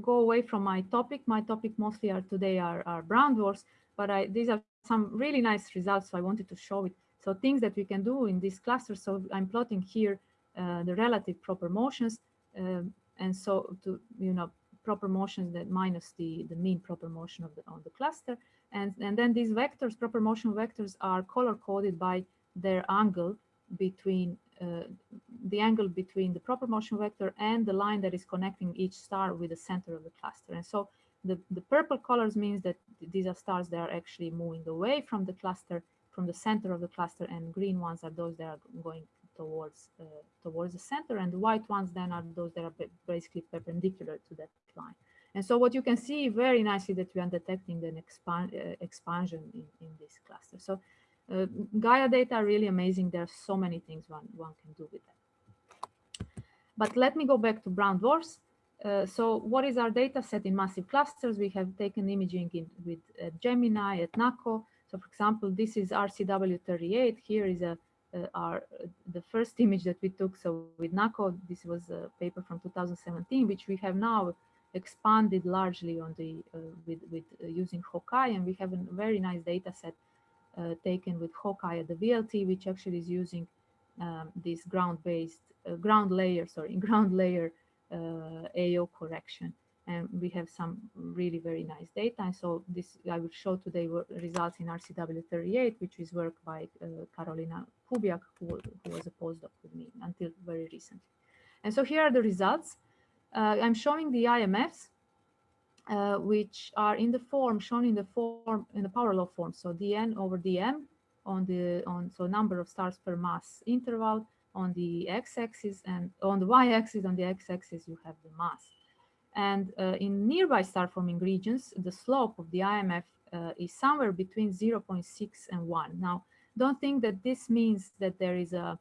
go away from my topic. My topic mostly are today are, are brown dwarfs, but I, these are some really nice results. So I wanted to show it. So things that we can do in this cluster. So I'm plotting here uh, the relative proper motions. Um, and so to, you know, proper motions that minus the, the mean proper motion of the, on the cluster. And, and then these vectors, proper motion vectors are color coded by their angle between uh, the angle between the proper motion vector and the line that is connecting each star with the center of the cluster. And so the, the purple colors means that these are stars that are actually moving away from the cluster, from the center of the cluster, and green ones are those that are going towards uh, towards the center, and the white ones then are those that are basically perpendicular to that line. And so what you can see very nicely that we are detecting an uh, expansion in, in this cluster. So uh, Gaia data are really amazing. There are so many things one, one can do with that. But let me go back to brown dwarfs. Uh, so what is our data set in massive clusters? We have taken imaging in, with uh, Gemini at NACO. So for example, this is RCW38. Here is a, uh, our the first image that we took. So with NACO, this was a paper from 2017, which we have now expanded largely on the uh, with with uh, using HAWK-I, and we have a very nice data set uh, taken with HAWK-I at the VLT, which actually is using um, this ground-based uh, ground layer, sorry, <laughs> ground layer uh, AO correction. And we have some really very nice data. So this I will show today results in RCW38, which is work by uh, Karolina Kubiak, who, who was a postdoc with me until very recently. And so here are the results. Uh, I'm showing the IMFs uh, which are in the form shown in the form in the power law form. So dn over dm on the on so number of stars per mass interval on the x-axis and on the y-axis on the x-axis you have the mass. And uh, in nearby star forming regions, the slope of the IMF uh, is somewhere between 0.6 and 1. Now, don't think that this means that there is a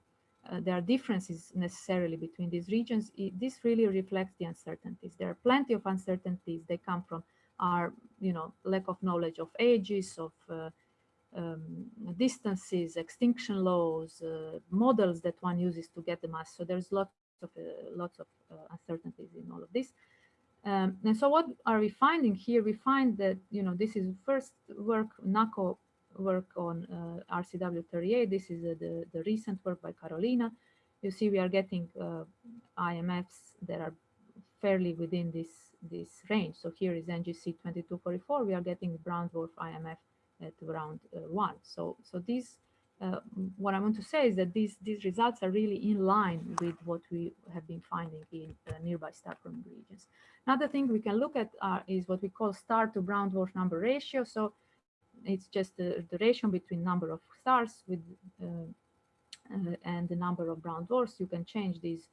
uh, there are differences necessarily between these regions. It, this really reflects the uncertainties. There are plenty of uncertainties. They come from our, you know, lack of knowledge of ages, of uh, um, distances, extinction laws, uh, models that one uses to get the mass. So there's lots of uh, lots of uncertainties in all of this. Um, and so what are we finding here? We find that, you know, this is first work NACO work on uh, RCW38. This is uh, the, the recent work by Karolina. You see we are getting uh, IMFs that are fairly within this, this range. So here is NGC 2244. We are getting brown dwarf IMF at around uh, one. So, so these, uh, what I want to say is that these, these results are really in line with what we have been finding in uh, nearby star forming regions. Another thing we can look at is what we call star to brown dwarf number ratio. So it's just the, the ratio between number of stars with uh, uh, and the number of brown dwarfs. You can change these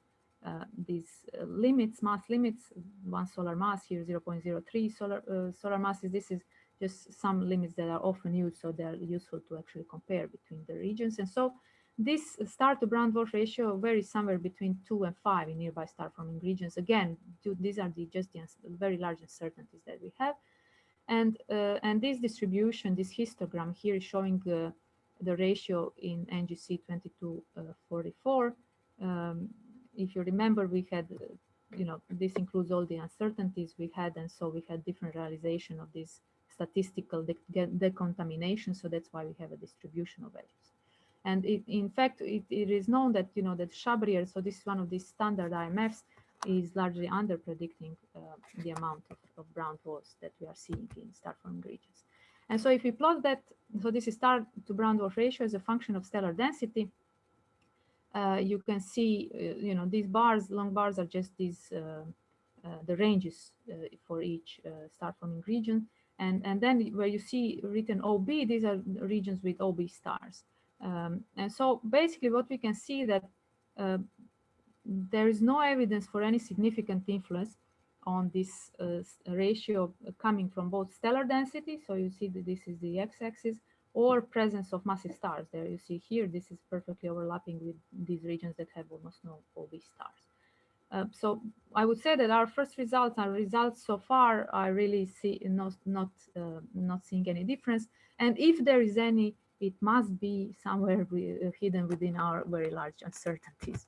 uh, these uh, limits, mass limits. One solar mass here, 0.03 solar uh, solar masses. This is just some limits that are often used, so they're useful to actually compare between the regions. And so this star to brown dwarf ratio varies somewhere between two and five in nearby star forming regions. Again, these are the just the very large uncertainties that we have. And, uh, and this distribution, this histogram here is showing uh, the ratio in NGC 2244. Um, if you remember, we had, uh, you know, this includes all the uncertainties we had, and so we had different realization of this statistical de decontamination, so that's why we have a distribution of values. And it, in fact, it, it is known that, you know, that Chabrier, so this is one of these standard IMFs, is largely under predicting uh, the amount of, of, brown dwarfs that we are seeing in star forming regions. And so if we plot that, so this is star to brown dwarf ratio as a function of stellar density, uh, you can see, uh, you know, these bars, long bars are just these, uh, uh the ranges uh, for each uh, star forming region. And, and then where you see written OB, these are regions with OB stars. Um, and so basically what we can see that there is no evidence for any significant influence on this uh, ratio coming from both stellar density. So you see that this is the x-axis or presence of massive stars. There you see here, this is perfectly overlapping with these regions that have almost no OB stars. Uh, so I would say that our first results, our results so far, I really see not not uh, not seeing any difference. And if there is any, it must be somewhere hidden within our very large uncertainties.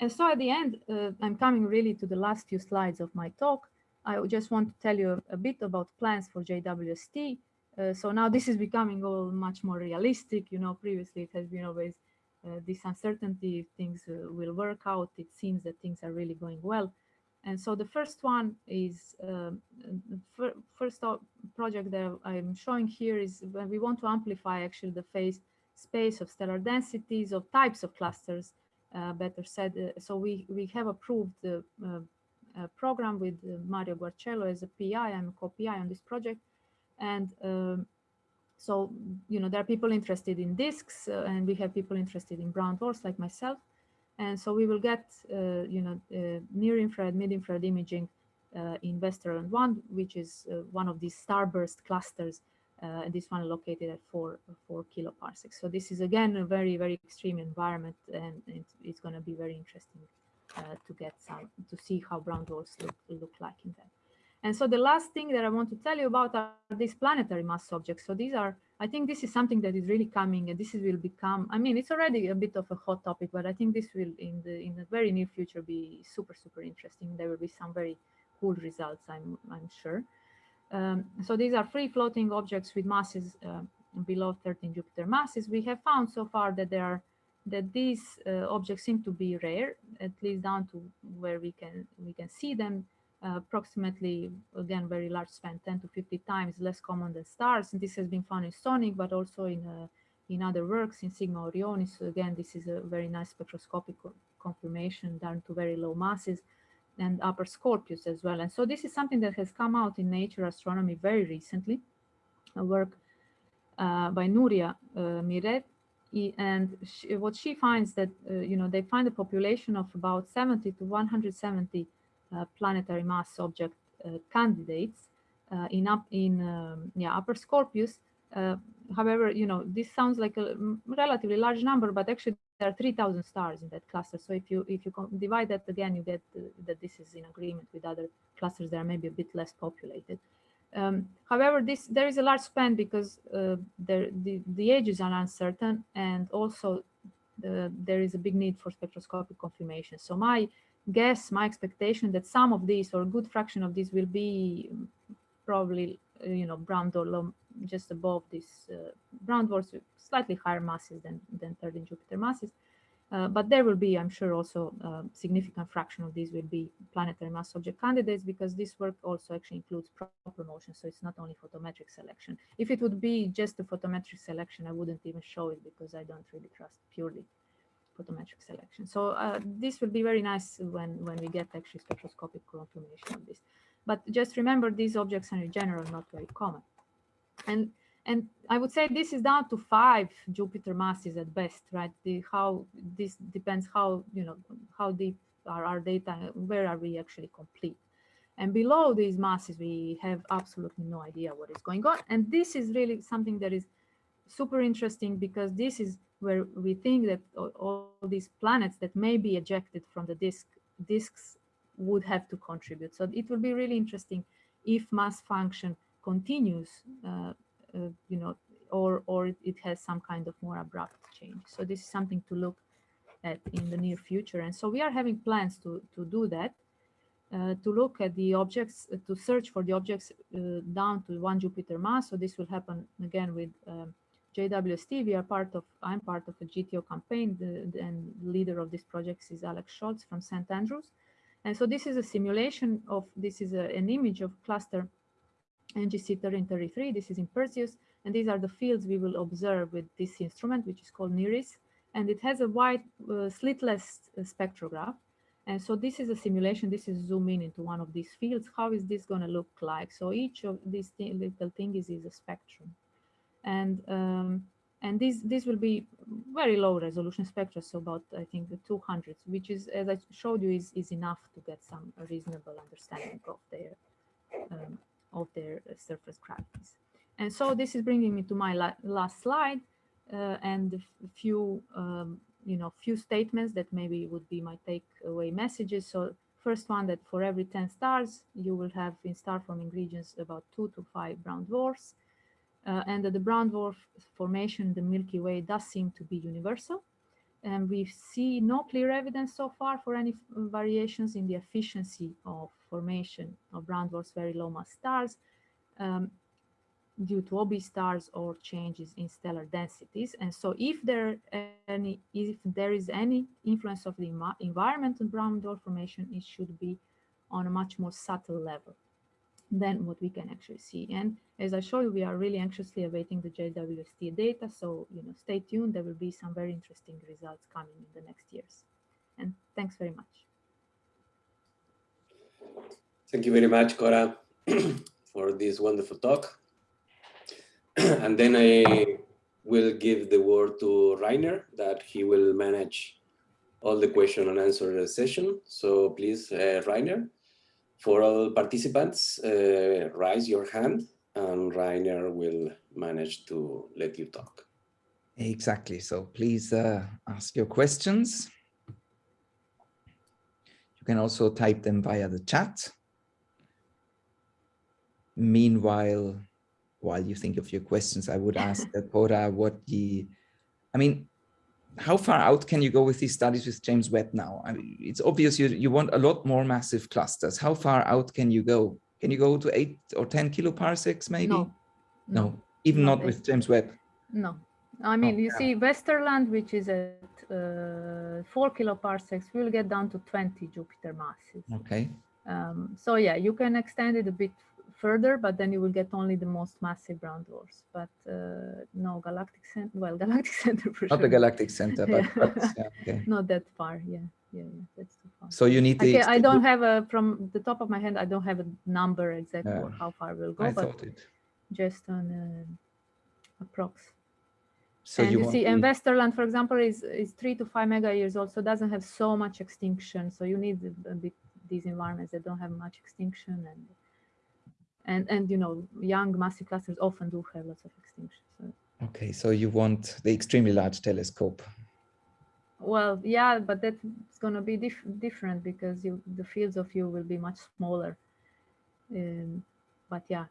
And so at the end, uh, I'm coming really to the last few slides of my talk. I just want to tell you a, a bit about plans for JWST. Uh, so now this is becoming all much more realistic. You know, previously it has been always uh, this uncertainty if things uh, will work out. It seems that things are really going well. And so the first one is, um, first project that I'm showing here is when we want to amplify actually the phase space of stellar densities of types of clusters uh, better said. Uh, so we, we have approved the uh, program with Mario Guarcello as a PI. I'm a co-PI on this project. And um, so, you know, there are people interested in disks and we have people interested in brown dwarfs like myself. And so we will get, you know, near infrared, mid infrared imaging uh, in Westerlund 1, which is uh, one of these starburst clusters uh, and this one located at four, four kiloparsecs. So this is again a very, very extreme environment and it's, it's going to be very interesting uh, to get some, to see how brown dwarfs look, look like in that. And so the last thing that I want to tell you about are these planetary mass objects. So these are, I think this is something that is really coming and this is, will become, I mean, it's already a bit of a hot topic, but I think this will in the in the very near future be super, super interesting. There will be some very cool results, I'm, I'm sure. Um, so these are free floating objects with masses uh, below 13 Jupiter masses. We have found so far that there are that these uh, objects seem to be rare, at least down to where we can we can see them approximately again very large span 10 to 50 times less common than stars. And this has been found in SONYC, but also in uh, in other works in Sigma Orionis. So again, this is a very nice spectroscopic confirmation down to very low masses and upper Scorpius as well. And so this is something that has come out in Nature Astronomy very recently, a work uh, by Nuria uh, Miret. And she, what she finds that, uh, you know, they find a population of about 70 to 170 uh, planetary mass object uh, candidates uh, in, up, in um, yeah, upper Scorpius. however, you know, this sounds like a relatively large number, but actually there are 3,000 stars in that cluster. So if you if you divide that again, you get uh, that this is in agreement with other clusters that are maybe a bit less populated. Um, however, this there is a large span because uh, there, the, the ages are uncertain and also the, there is a big need for spectroscopic confirmation. So my guess, my expectation that some of these or a good fraction of these will be probably, uh, you know, brown dwarf just above this uh, brown dwarfs with slightly higher masses than, than 13 Jupiter masses. Uh, but there will be, I'm sure, also a significant fraction of these will be planetary mass object candidates because this work also actually includes proper motion. So it's not only photometric selection. If it would be just a photometric selection, I wouldn't even show it because I don't really trust purely photometric selection. So uh, this will be very nice when, when we get actually spectroscopic confirmation of this. But just remember, these objects are in general not very common. And and I would say this is down to five Jupiter masses at best, right? The how this depends how you know how deep are our data, where are we actually complete. And below these masses, we have absolutely no idea what is going on. And this is really something that is super interesting because this is where we think that all, these planets that may be ejected from the disk disks would have to contribute. So it will be really interesting if mass function continues, uh, uh, you know, or, or it has some kind of more abrupt change. So this is something to look at in the near future. And so we are having plans to, to do that, uh, to look at the objects, to search for the objects uh, down to one Jupiter mass. So this will happen again with um, JWST. We are part of, I'm part of a GTO campaign the, the, and leader of this project is Aleks Scholz from St. Andrews. And so this is a simulation of, this is a, an image of cluster NGC 1333, this is in Perseus, and these are the fields we will observe with this instrument, which is called NIRISS, and it has a wide uh, slitless uh, spectrograph. And so this is a simulation, this is zoom in into one of these fields. How is this gonna look like? So each of these th little things is a spectrum. And um, and this this will be very low resolution spectra, so about I think the 200s, which is as I showed you is is enough to get some reasonable understanding of their um, of their surface gravities. And so this is bringing me to my la last slide uh, and a few um, you know few statements that maybe would be my takeaway messages. So first one that for every 10 stars you will have in star forming regions about two to five brown dwarfs uh, and that the brown dwarf formation in the Milky Way does seem to be universal. And we see no clear evidence so far for any variations in the efficiency of formation of brown dwarfs very low mass stars um, due to OB stars or changes in stellar densities. And so if there any if there is any influence of the environment on brown dwarf formation, it should be on a much more subtle level than what we can actually see. And as I show you, we are really anxiously awaiting the JWST data. So, you know, stay tuned. There will be some very interesting results coming in the next years. And thanks very much. Thank you very much, Cora, <clears throat> for this wonderful talk. <clears throat> and then I will give the word to Rainer that he will manage all the question and answer session. So please, uh, Rainer, for all participants, uh, raise your hand and Rainer will manage to let you talk. Exactly. So please uh, ask your questions. You can also type them via the chat. Meanwhile, while you think of your questions, I would ask <laughs> Cora what the, I mean, how far out can you go with these studies with James Webb now? I mean, it's obvious you, you want a lot more massive clusters. How far out can you go? Can you go to eight or 10 kiloparsecs maybe? No, no, even not with James Webb. No, I mean, Oh, you yeah. see Westerlund, which is at uh, four kiloparsecs, will get down to 20 Jupiter masses. Okay. Um, so yeah, you can extend it a bit further, but then you will get only the most massive brown dwarfs. But uh, no galactic center. Well, <laughs> galactic center for Not sure. the galactic center, but, <laughs> but yeah, okay. <laughs> Not that far. Yeah, yeah, yeah. That's too far. So you need. Okay, I don't have a from the top of my head. I don't have a number exactly Yeah. how far we'll go, I but just on uh, approx. So and you, want see, the- and Westerlund, for example, is is three to five mega years old, so doesn't have so much extinction. So you need a, a bit these environments that don't have much extinction, and and and you know, young massive clusters often do have lots of extinction. So, Okay, so you want the extremely large telescope. well, yeah, but that's going to be dif different because you the fields of view will be much smaller. Um, but yeah,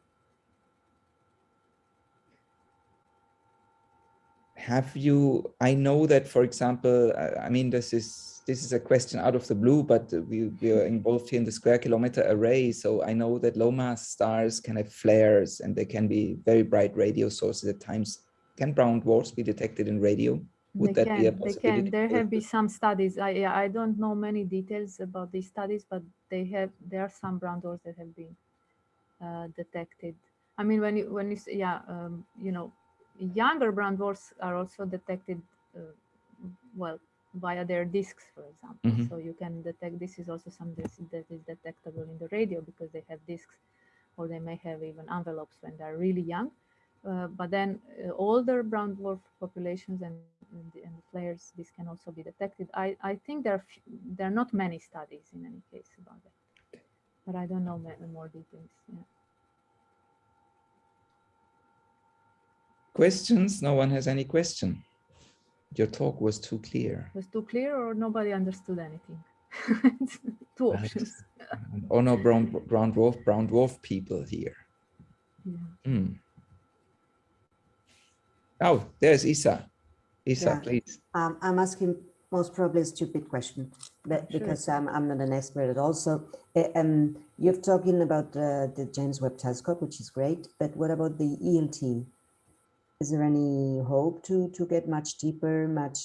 have you i know that for example I- i mean this is this is a question out of the blue but we, we are involved here in the square kilometer array so i know that low mass stars can have flares and they can be very bright radio sources at times can brown dwarfs be detected in radio would they that can, be a they can. There have been some studies. I yeah, I don't know many details about these studies, but they have there are some brown dwarfs that have been uh, detected. I mean, when you when you say, yeah, um, you know, younger brown dwarfs are also detected, uh, well, via their disks, for example. Mhm. So you can detect. This is also some this, that is detectable in the radio because they have disks, or they may have even envelopes when they're really young. Uh, but then uh, older brown dwarf populations and, and, the, and the flares, this can also be detected. I, I think there are, there are not many studies in any case about that, but I don't know more details. Yeah. questions no one has any question your talk was too clear Was too clear or nobody understood anything? <laughs> Two Right. options. oh no brown brown dwarf brown dwarf people here Yeah. Hmm. oh there's isa isa Yeah. please Um, I'm asking most probably a stupid question, but Sure. because I'm, I'm not an expert at all. So uh, um, you're talking about uh, the James Webb Telescope, which is great, but what about the ELT? Is there any hope to to get much deeper, much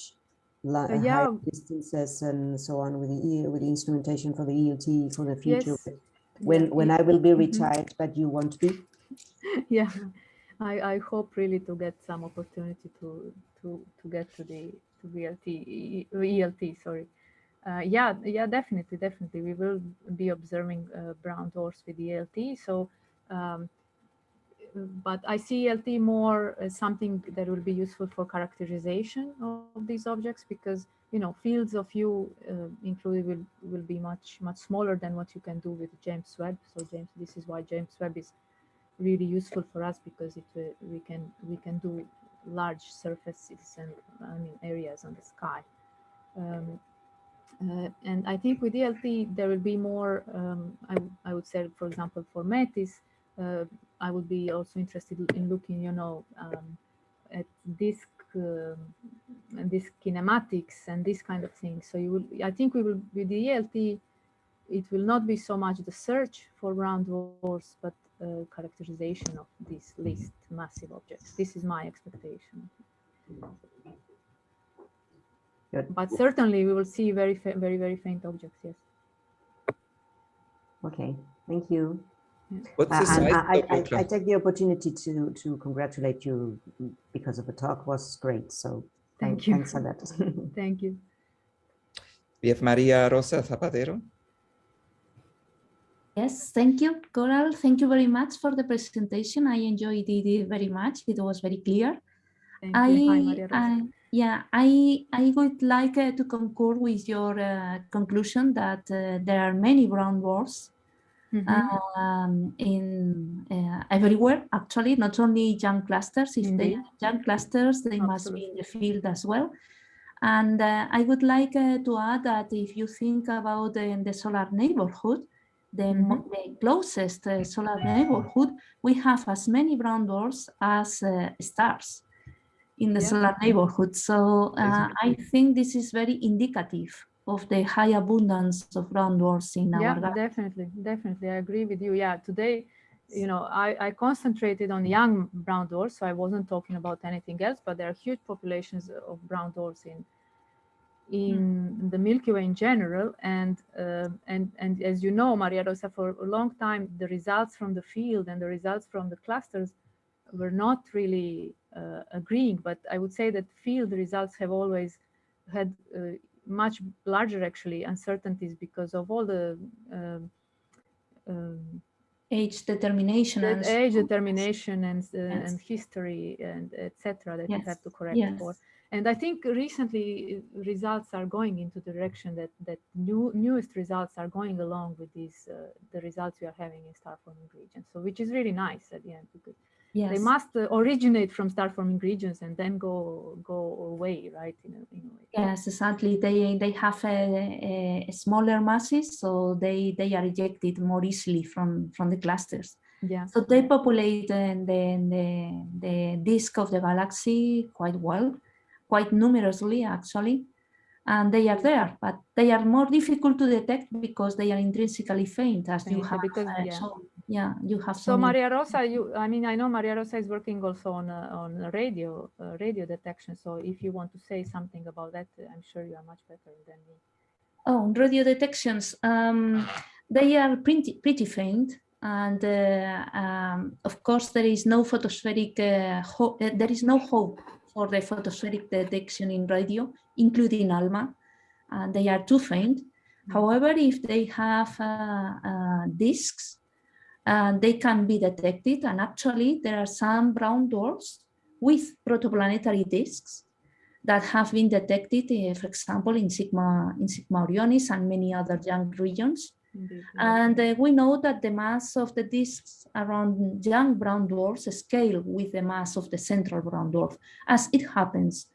Uh, higher distances and so on with the with the instrumentation for the ELT for the future? Yes. When when I will be mhm. retired, but you won't be? <laughs> yeah, I, I hope really to get some opportunity to to to get to the to VLT ELT. Sorry. Uh, yeah, yeah, definitely, definitely. We will be observing uh, brown dwarfs with ELT. So, um, but I see ELT more as something that will be useful for characterization of these objects because you know fields of view uh, included will will be much much smaller than what you can do with James Webb. So James, this is why James Webb is really useful for us because it uh, we can we can do large surfaces and I mean areas on the sky. Um, uh, and I think with ELT there will be more. Um, I, I would say, for example, for METIS, uh, I would be also interested in looking, you know, um, at disk um, and this kinematics and this kind of thing. So you will, I think we will with the ELT, it will not be so much the search for brown dwarfs, but uh, characterization of these least massive objects. This is my expectation. Good. But certainly we will see very, very, very faint objects, yes. Okay, thank you. What's Uh, the and size I, of I, the I take the opportunity to to congratulate you because of the talk was great. So Thank thank, you. thanks for that. <laughs> Thank you. We have Maria Rosa Zapatero. Yes, thank you, Coral. Thank you very much for the presentation. I enjoyed it very much. It was very clear. Thank I, you. Hi, Maria Rosa. I- yeah, I I would like uh, to concur with your uh, conclusion that uh, there are many brown um, in uh, everywhere. Actually, not only young clusters. If they are young clusters, they must be in the field as well. And uh, I would like uh, to add that if you think about uh, the solar neighborhood, the, mo- the closest uh, solar neighborhood, we have as many brown dwarfs as uh, stars in the Yeah. solar neighborhood. So uh, I think this is very indicative of the high abundance of brown dwarfs in our yeah definitely definitely i agree with you. Yeah today you know i i concentrated on young brown dwarfs so i wasn't talking about anything else but there are huge populations of brown dwarfs in in the milky way in general. And uh, and and as you know maria rosa for a long time the results from the field and the results from the clusters were not really uh, agreeing. But i would say that field results have always had uh, much larger actually uncertainties because of all the um, um, Age determination. and age determination and uh, Yes. and history and etc that you have to correct for and i think recently uh, results are going into the direction that that new newest results are going along with these uh, the results we are having in star forming regions so which is really nice at the end because Yes. they must uh, originate from star forming regions and then go go away right in a, in a way Yes, exactly. They they have a, a smaller masses, so they they are ejected more easily from from the clusters. yeah So they populate the the the disk of the galaxy quite well, quite numerously actually, and they are there, but they are more difficult to detect because they are intrinsically faint, as you have because- uh, yeah. shown. Yeah, you have So. Maria Rosa, you, I mean, I know Maria Rosa is working also on uh, on radio uh, radio detection. So if you want to say something about that, uh, I'm sure you are much better than me. Oh, radio detections. Um, they are pretty, pretty faint. And uh, um, of course, there is no photospheric, uh, uh, there is no hope for the photospheric detection in radio, including ALMA. And they are too faint. However, if they have uh, uh, they can be detected. And actually, there are some brown dwarfs with protoplanetary disks that have been detected, uh, for example, in Sigma, in Sigma Orionis and many other young regions. Indeed, And uh, we know that the mass of the disks around young brown dwarfs scale with the mass of the central brown dwarf, as it happens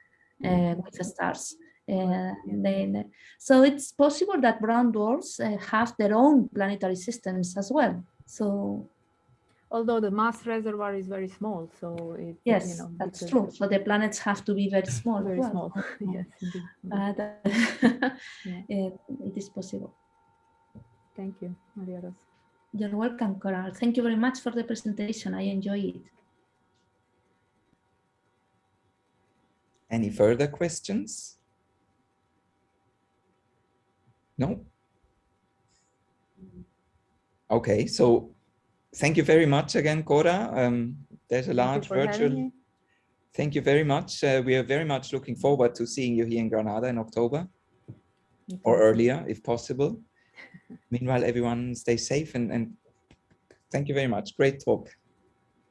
uh, with the stars. Uh, then, so it's possible that brown dwarfs have their own planetary systems as well. So Although the mass reservoir is very small, so it yes, you know that's true. So the planets have to be very small. Very well. small. <laughs> <laughs> yes, indeed. indeed. But uh, <laughs> Yeah. it, it is possible. Thank you, Maria Rosa. You're welcome, Coral. Thank you very much for the presentation. I enjoy it. Any further questions? No? Okay, so thank you very much again, Cora. Um, there's a large virtual. Thank you very much. Uh, we are very much looking forward to seeing you here in Granada in October or earlier if possible. <laughs> Meanwhile, everyone stay safe and, and thank you very much. Great talk.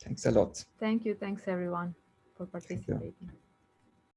Thanks a lot. Thank you. Thanks everyone for participating.